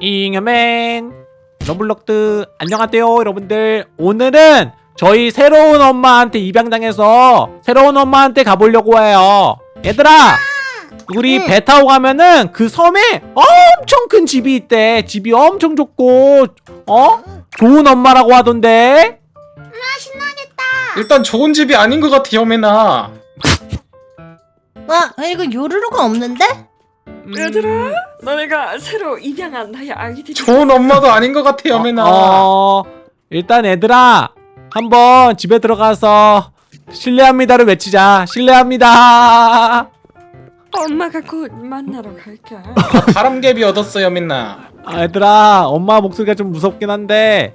잉여맨 로블록스 안녕하세요 여러분들 오늘은 저희 새로운 엄마한테 입양당해서 새로운 엄마한테 가보려고 해요 얘들아 우리 응. 배 타고 가면은 그 섬에 엄청 큰 집이 있대 집이 엄청 좋고 어? 좋은 엄마라고 하던데 아 신나겠다. 일단 좋은 집이 아닌 것 같아 여맨아 와 아, 이거 요루루가 없는데? 음, 얘들아 너네가 새로 입양한 나의 아이들이 좋은 엄마도 아닌 것 같아 여매나. 어, 일단 얘들아 한번 집에 들어가서 실례합니다를 외치자. 실례합니다. 엄마가 곧 만나러 갈게. 바람개비 얻었어 여매나. 아, 얘들아 엄마 목소리가 좀 무섭긴 한데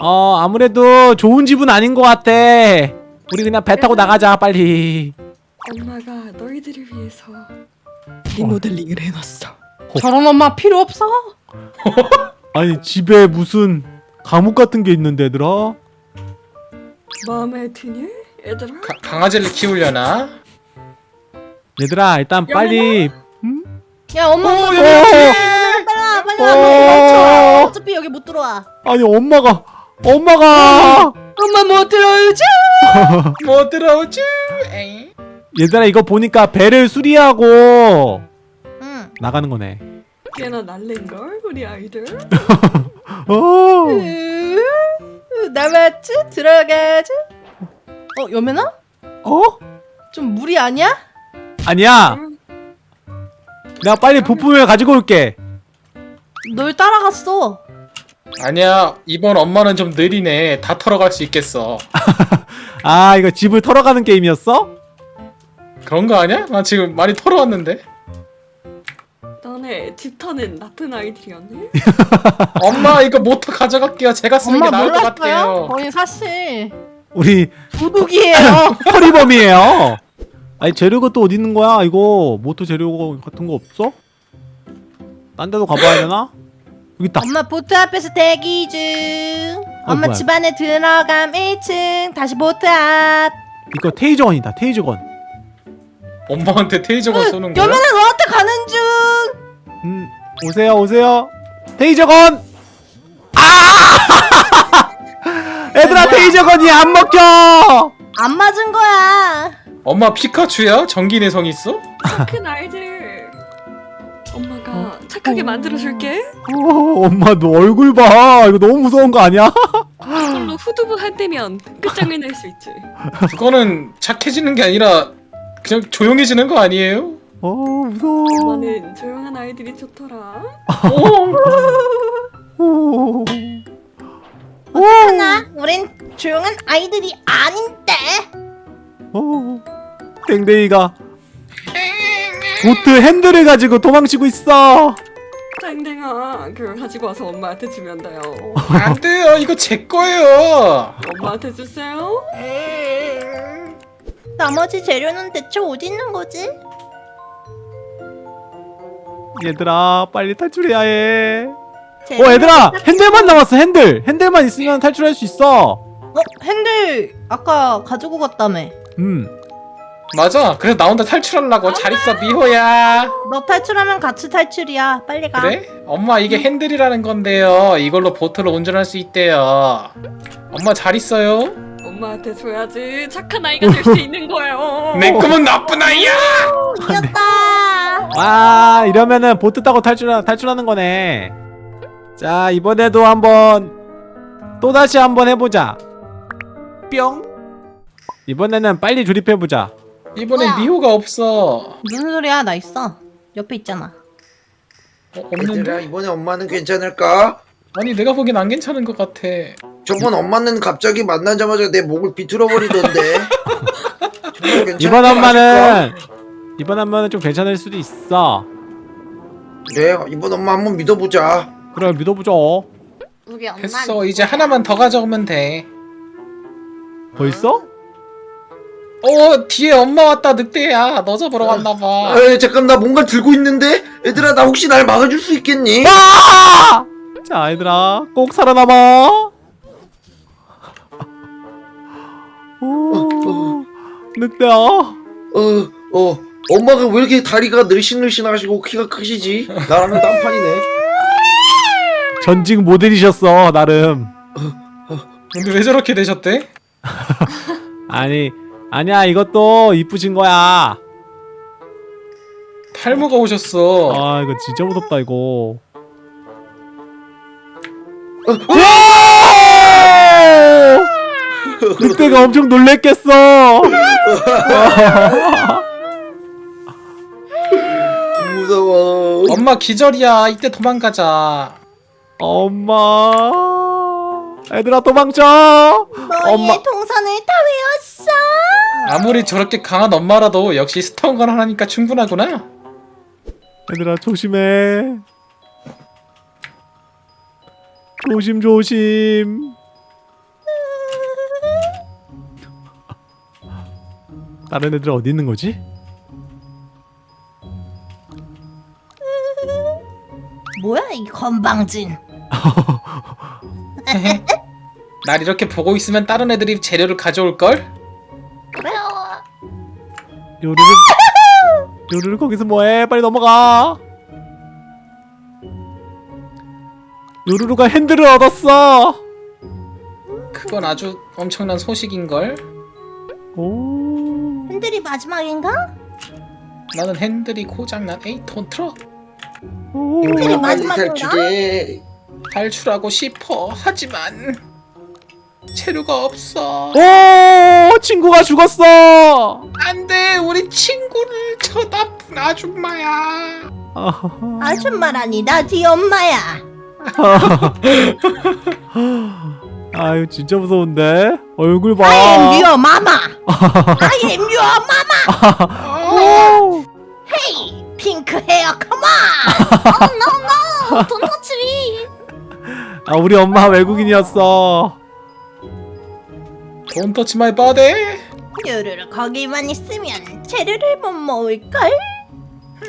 어 아무래도 좋은 집은 아닌 것 같아. 우리 그냥 배 타고 나가자 빨리. 엄마가 너희들을 위해서 리모델링을 해놨어 저런 엄마 필요 없어. 아니 집에 무슨 감옥 같은 게 있는데 얘들아 마음에 드니? 얘들아? 가- 강아지를 키우려나? 얘들아 일단 빨리 야 엄마 어. 빨리 와 빨리 어. 와 빨리 와. 어 차피 여기 못 들어와. 아니 엄마가 엄마가 엄마 못 들어오지? 못 들어오지 에이. 얘들아 이거 보니까 배를 수리하고 응. 나가는 거네 꽤나 날랜걸 우리 아이들 어 으, 남았지? 들어가지? 어 여매나? 어? 좀 무리 아니야? 아니야 내가 빨리 부품을 가지고 올게 널 따라갔어. 아니야 이번 엄마는 좀 느리네 다 털어갈 수 있겠어 아 이거 집을 털어가는 게임이었어? 그런 거 아니야? 나 지금 많이 털어왔는데 너네 집터는 나쁜 아이들이었네? 엄마 이거 모터 가져갈게요 제가 쓰는 엄마 게 나을 것 몰랐어요? 같아요 거의 사실 우리 도둑이에요. 허리범이에요 아니 재료가 또 어디 있는 거야 이거 모터 재료 같은 거 없어? 딴 데도 가봐야 되나? 여기 있다 엄마 보트 앞에서 대기 중. 엄마 뭐야? 집 안에 들어감 1층 다시 보트 앞. 이거 테이저건이다 테이저건 엄마한테 테이저건 쏘는 거야? 여면은 너한테 가는 중. 음 오세요 오세요 테이저건 아 얘들아 테이저건이 안 먹혀 안 맞은 거야. 엄마 피카츄야? 전기 내성 있어? 착한 아이들 엄마가 착하게 만들어줄게 오, 엄마 너 얼굴 봐 이거 너무 무서운 거 아니야? 이걸로 후두부 한 대면 끝장을 낼 수 있지 그거는 착해지는 게 아니라 그냥 조용해지는 거 아니에요? 어 무서워. 엄마는 조용한 아이들이 좋더라. 오. 하나, 우린 조용한 아이들이 아닌데. 오. 땡땡이가 보트 핸들을 가지고 도망치고 있어. 땡땡아 그걸 가지고 와서 엄마한테 주면 돼요. 안 돼요. 이거 제 거예요. 엄마한테 주세요 나머지 재료는 대체 어디 있는 거지? 얘들아 빨리 탈출해야 해 어 얘들아 딱- 핸들만 남았어 핸들 핸들만 있으면 탈출할 수 있어 어 핸들 아까 가지고 갔다며. 음 맞아 그래서 나 혼자 탈출하려고 잘 있어 미호야 너 탈출하면 같이 탈출이야. 빨리 가. 그래? 엄마 이게 핸들이라는 건데요 이걸로 보트를 운전할 수 있대요 엄마 잘 있어요? 엄마한테 줘야지 착한 아이가 될 수 있는 거예요 내 꿈은 나쁜 아이야 이겼다. 와 이러면은 보트 타고 탈출 탈출하는 거네. 자 이번에도 한번 또 다시 한번 해보자. 뿅. 이번에는 빨리 조립해보자. 이번엔 뭐야? 미호가 없어 무슨 소리야? 나 있어. 옆에 있잖아. 어, 얘들아 없는데? 이번에 엄마는 괜찮을까? 아니 내가 보기엔 안 괜찮은 것 같아 저번 엄마는 갑자기 만나자마자 내 목을 비틀어 버리던데. 정말 괜찮을까? 이번 엄마는 이번 엄마는 좀 괜찮을 수도 있어. 그래 이번 엄마 한번 믿어보자. 그래 믿어보죠. 우리 엄마. 됐어 이제 하나만 더 가져오면 돼 벌써? 어 뒤에 엄마 왔다 늑대야 너 잡으러 왔나봐 에이 잠깐 나 뭔가 들고 있는데 얘들아 나 혹시 날 막아줄 수 있겠니? 아! 자 얘들아 꼭 살아남아. 오 늑대야. 어, 어, 엄마가 왜 이렇게 다리가 늘씬늘씬하시고 키가 크시지? 나랑은 딴판이네. 전직 모델이셨어 나름 근데 왜 저렇게 되셨대? 아니 아니야 이것도 이쁘신 거야 탈모가 오셨어. 아 이거 진짜 무섭다 이거 늑대가 엄청 놀랬겠어 무서워. 엄마 기절이야. 이때 도망가자. 엄마 애들아 도망쳐 너희의 엄마. 동선을 다 외웠어. 아무리 저렇게 강한 엄마라도 역시 스턴건 하나니까 충분하구나. 얘들아 조심해 조심 조심 다른 애들 어디 있는 거지? 뭐야 이 건방진. 날 이렇게 보고 있으면 다른 애들이 재료를 가져올 걸? 요루루 요루루 거기서 뭐해 빨리 넘어가 요루루가 핸들을 얻었어 그건 아주 엄청난 소식인 걸. 오 핸들이 마지막인가? 나는 핸들이 고장난 8톤 트럭 오. 핸들이 마지막인가? 탈출하고 싶어. 하지만 재료가 없어. 오 친구가 죽었어 안돼, 우리 친구를 저 나쁜 아줌마야. 아줌마라니 나 네 엄마야. 아유 진짜 무서운데 얼굴 봐. I am your mama. I am your mama. 오! Hey, 핑크 헤어, come on. 돈 터치리. 아 우리 엄마 외국인이었어. Don't touch my body. 요루루 거기만 있으면 재료를 못 모을걸?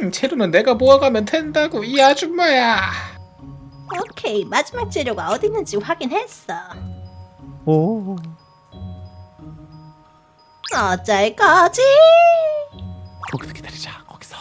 음, 재료는 내가 모아가면 된다고 이 아줌마야. 오케이, 마지막 재료가 어디 있는지 확인했어. 오. 어쩔 거지? 거기서 기다리자. 거기서.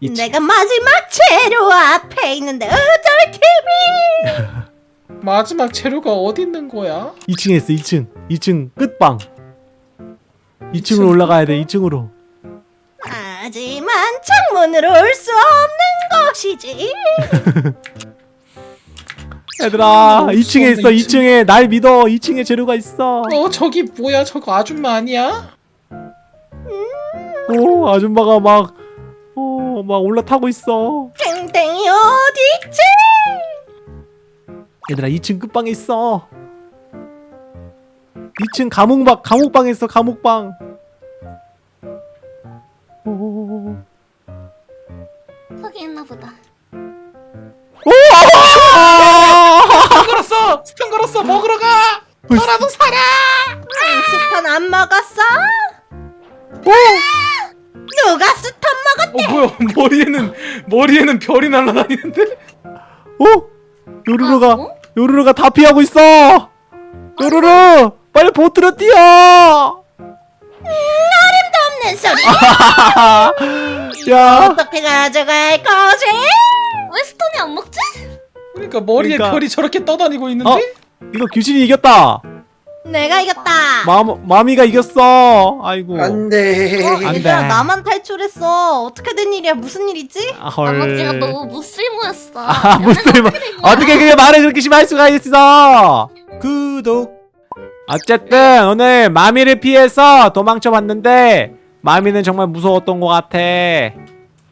내가 마지막 재료 앞에 있는데 어쩔 TV? 마지막 재료가 어디 있는 거야? 2층에 있어. 2층. 2층 끝방. 2층으로 올라가야 돼. 2층으로. 하지만 창문으로 올 수 없는 것이지. 얘들아, 없어, 2층에 있어. 2층. 2층에 날 믿어. 2층에 재료가 있어. 어 저기 뭐야? 저거 아줌마 아니야? 오, 아줌마가 막 어, 막 올라타고 있어. 땡땡이 어디 있지? 얘들아 2층 끝방에 있어 2층 감옥방 감옥방에 있어 감옥방 오. 거기 있나 보다. stun 걸었어! 먹으러 가! 너라도 살아! stun 안 먹었어? 누가 stun 먹었? 어 뭐야? 머리에는 머리에는 별이 날아다니는데? 어? 요루루가 아, 어? 요루루가 다 피하고 있어 요루루 빨리 보트로 뛰어 없는 소리. 야 어떻게 가져갈 거지? 안? 그러니까 머리에 그러니까- 별이 저렇게 떠다니고 있는데? 어? 이거 귀신이 이겼다 내가 이겼다. 마, 마미가 이겼어 아이고 안 돼. 어, 안 얘들아 돼. 나만 탈출했어. 어떻게 된 일이야? 무슨 일이지? 아, 헐. 나머지가 너무 무슬모였어. 아 무슨 어떻게 그게 말을 그렇게 심할 수가 있어 구독 어쨌든 오늘 마미를 피해서 도망쳐 봤는데 마미는 정말 무서웠던 것 같아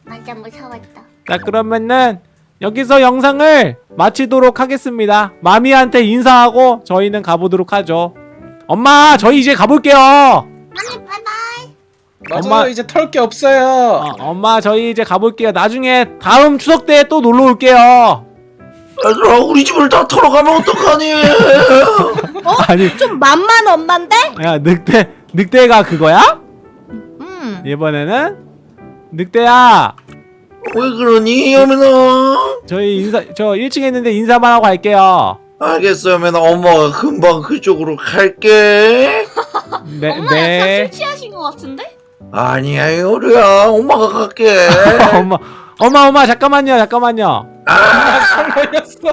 맞아 무서웠다. 자 그러면은 여기서 영상을 마치도록 하겠습니다 마미한테 인사하고 저희는 가보도록 하죠 엄마 저희 이제 가볼게요 아니 바이바이. 맞아요. 엄마- 이제 털 게 없어요. 어, 엄마 저희 이제 가볼게요 나중에 다음 추석 때 또 놀러 올게요 얘들아 우리 집을 다 털어가면 어떡하니? 아니 좀 만만 엄만데? 야 늑대 늑대가 그거야? 음. 이번에는 늑대야 왜 그러니 여민아? 저희 인사 저 1층에 있는데 인사만 하고 갈게요. 알겠어 여민아 엄마가 금방 그쪽으로 갈게. 네, 엄마 네. 약간 술 취하신 것 같은데? 아니야 요루야 엄마가 갈게. 엄마, 엄마, 엄마 잠깐만요, 잠깐만요. 아.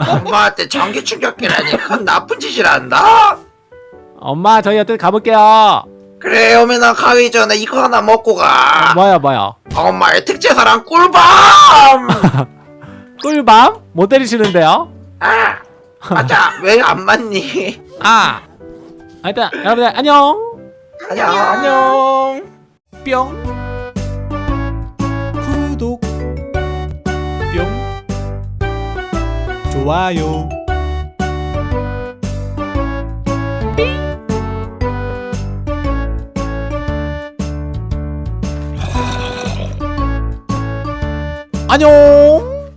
엄마한테 전기 충격기라니 그건 나쁜 짓이란다. 엄마 저희 어떻게 가볼게요 그래 오면은 가기 전에 이거 하나 먹고 가. 뭐야 뭐야 엄마의 특제사랑 꿀밤. 꿀밤? 못 때리시는데요? 아, 맞아. 왜 안 맞니? 아 일단 여러분들 안녕 안녕. 안녕. 뿅 구독 뿅 좋아요 안녕